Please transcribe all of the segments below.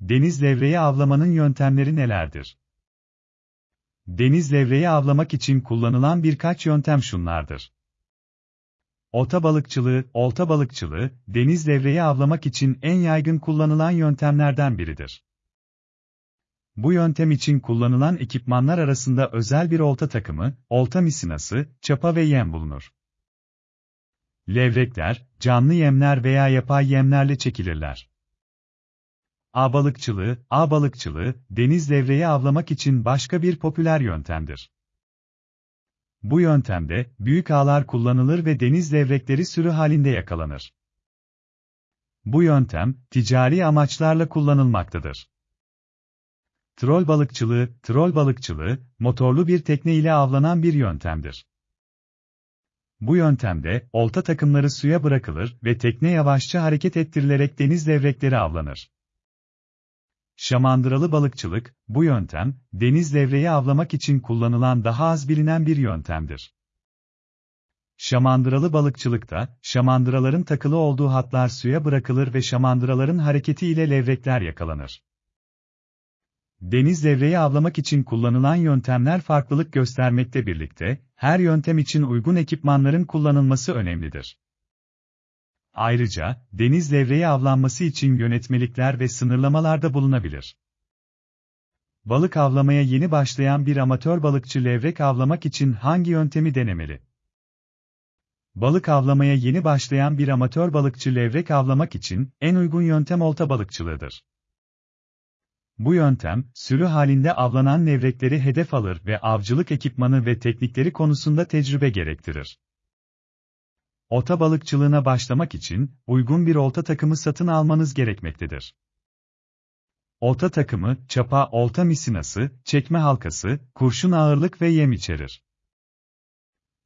Deniz levreği avlamanın yöntemleri nelerdir? Deniz levreği avlamak için kullanılan birkaç yöntem şunlardır. Olta balıkçılığı, olta balıkçılığı, deniz levreği avlamak için en yaygın kullanılan yöntemlerden biridir. Bu yöntem için kullanılan ekipmanlar arasında özel bir olta takımı, olta misinası, çapa ve yem bulunur. Levrekler, canlı yemler veya yapay yemlerle çekilirler. Ağ balıkçılığı, balıkçılığı, deniz levreği avlamak için başka bir popüler yöntemdir. Bu yöntemde, büyük ağlar kullanılır ve deniz levrekleri sürü halinde yakalanır. Bu yöntem, ticari amaçlarla kullanılmaktadır. Trol balıkçılığı, trol balıkçılığı, motorlu bir tekne ile avlanan bir yöntemdir. Bu yöntemde, olta takımları suya bırakılır ve tekne yavaşça hareket ettirilerek deniz levrekleri avlanır. Şamandıralı balıkçılık, bu yöntem, deniz levreği avlamak için kullanılan daha az bilinen bir yöntemdir. Şamandıralı balıkçılıkta, şamandıraların takılı olduğu hatlar suya bırakılır ve şamandıraların hareketi ile levrekler yakalanır. Deniz levreği avlamak için kullanılan yöntemler farklılık göstermekte birlikte, her yöntem için uygun ekipmanların kullanılması önemlidir. Ayrıca, deniz levreği avlanması için yönetmelikler ve sınırlamalarda bulunabilir. Balık avlamaya yeni başlayan bir amatör balıkçı levrek avlamak için hangi yöntemi denemeli? Balık avlamaya yeni başlayan bir amatör balıkçı levrek avlamak için en uygun yöntem olta balıkçılığıdır. Bu yöntem, sürü halinde avlanan levrekleri hedef alır ve avcılık ekipmanı ve teknikleri konusunda tecrübe gerektirir. Olta balıkçılığına başlamak için, uygun bir olta takımı satın almanız gerekmektedir. Olta takımı, çapa, olta misinası, çekme halkası, kurşun ağırlık ve yem içerir.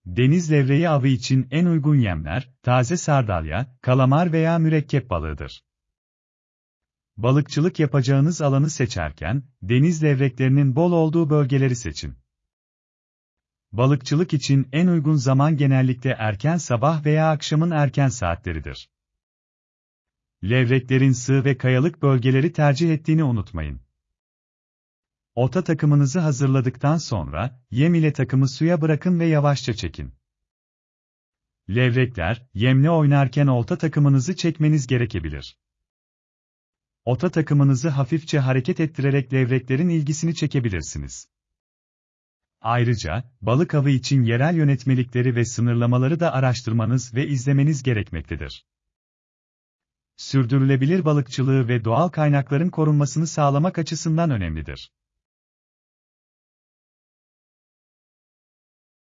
Deniz levreği avı için en uygun yemler, taze sardalya, kalamar veya mürekkep balığıdır. Balıkçılık yapacağınız alanı seçerken, deniz levreklerinin bol olduğu bölgeleri seçin. Balıkçılık için en uygun zaman genellikle erken sabah veya akşamın erken saatleridir. Levreklerin sığ ve kayalık bölgeleri tercih ettiğini unutmayın. Ota takımınızı hazırladıktan sonra, yem ile takımı suya bırakın ve yavaşça çekin. Levrekler, yemle oynarken olta takımınızı çekmeniz gerekebilir. Ota takımınızı hafifçe hareket ettirerek levreklerin ilgisini çekebilirsiniz. Ayrıca, balık avı için yerel yönetmelikleri ve sınırlamaları da araştırmanız ve izlemeniz gerekmektedir. Sürdürülebilir balıkçılığı ve doğal kaynakların korunmasını sağlamak açısından önemlidir.